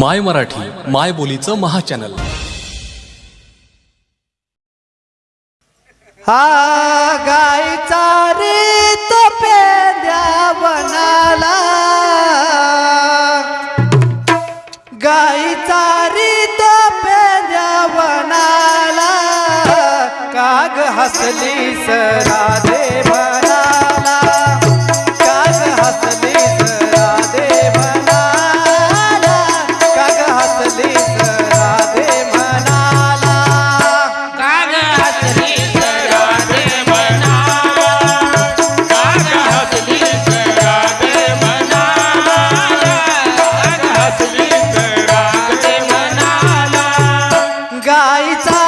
माय मराठी माय बोलीचं महा चॅनल हा गायचा रे तो पेंद्या बनाला गायचा रे तो पेंद्या बनाला काग हसली सरा देवा ¡Gracias!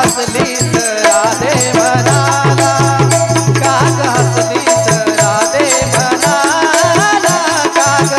हसलीस राधे म्हणाला. काग राधे म्हणाला. काग